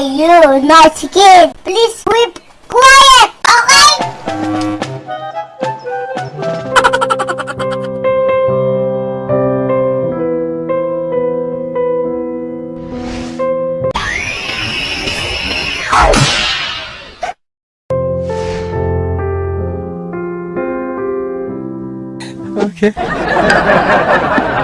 you, nice kid. Please keep quiet, okay? Okay.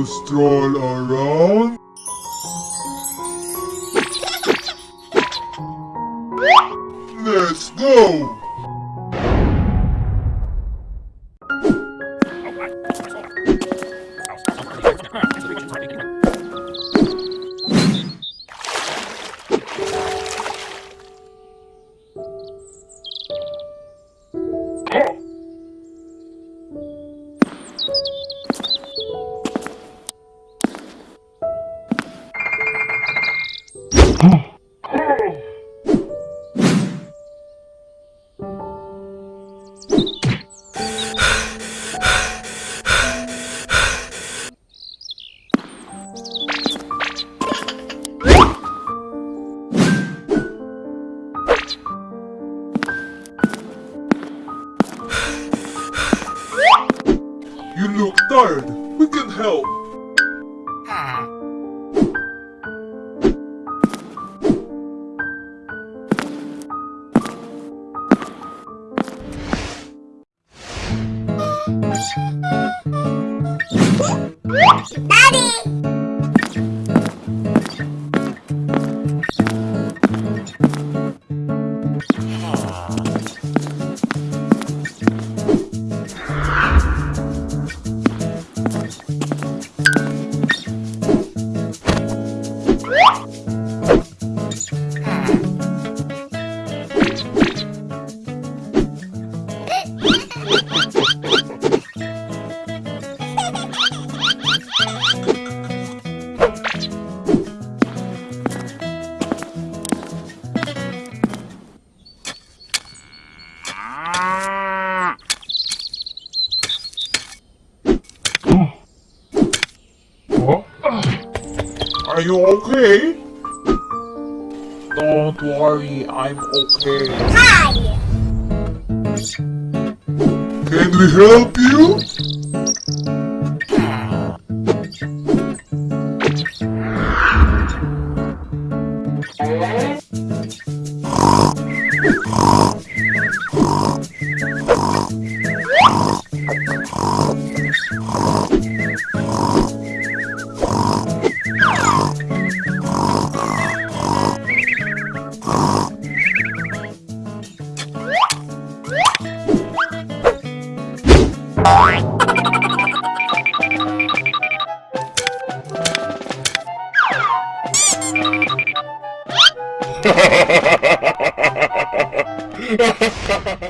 to stroll around? Let's go! Tired. We can help. Daddy! Are you okay? Don't worry, I'm okay. Hi! Can we help you? Ha ha ha ha ha!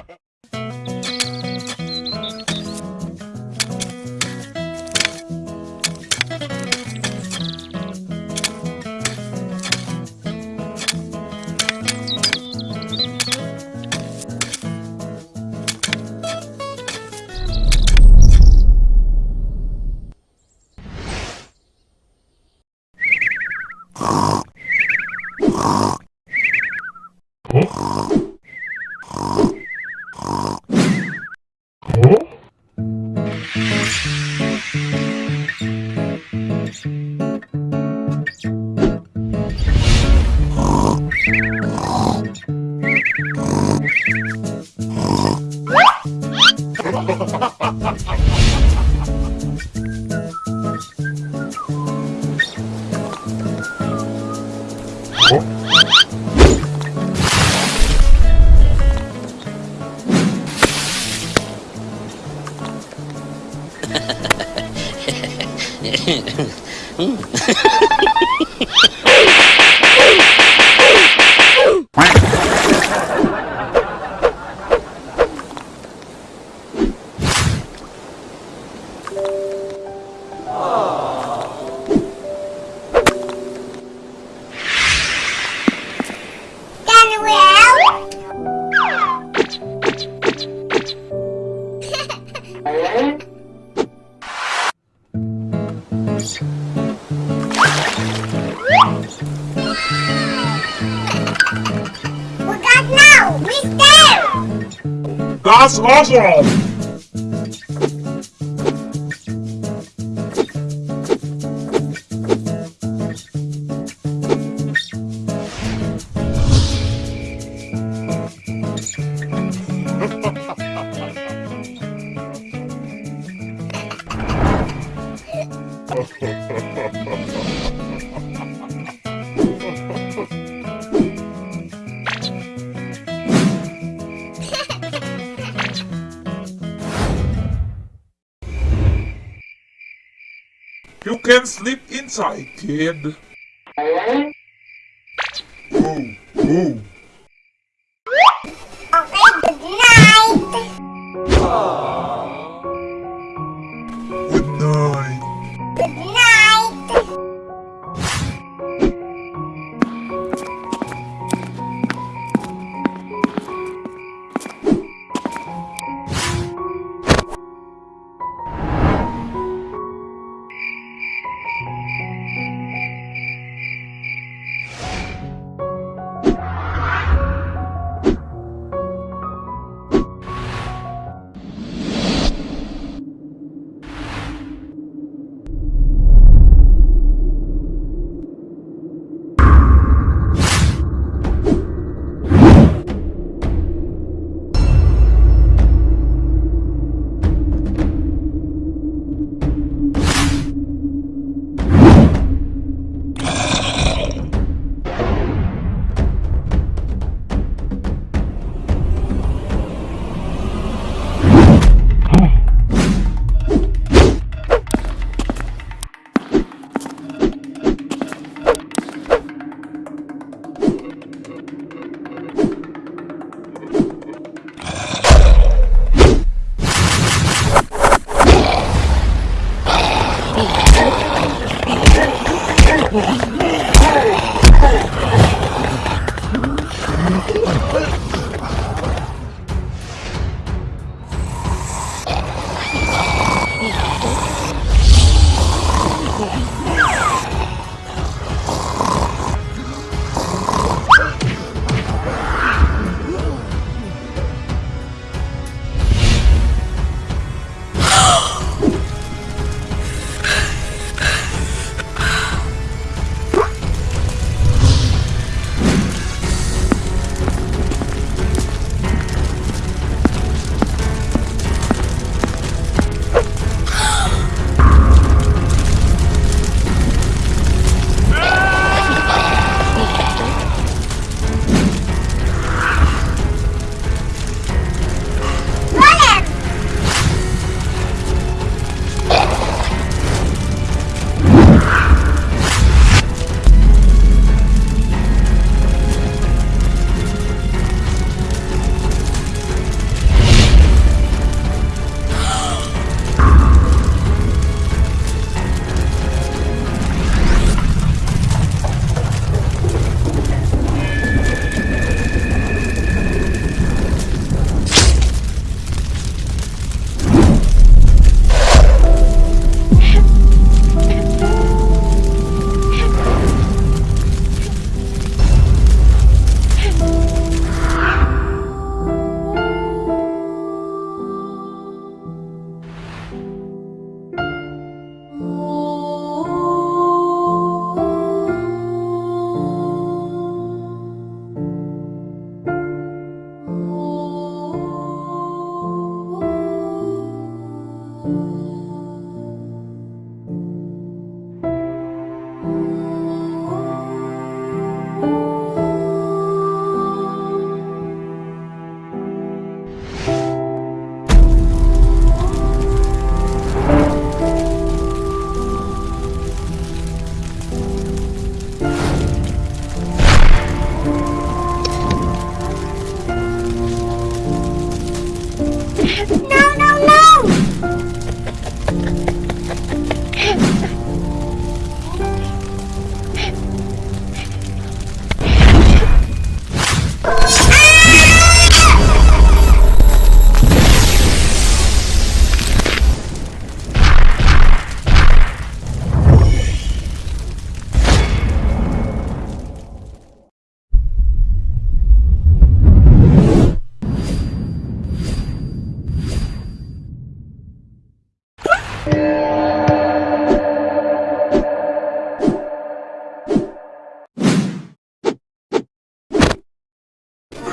Can hmm? That's awesome! You can sleep inside, kid. Ooh, ooh.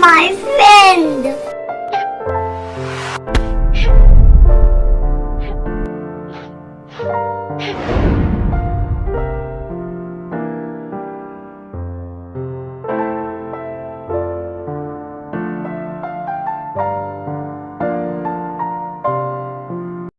My friend.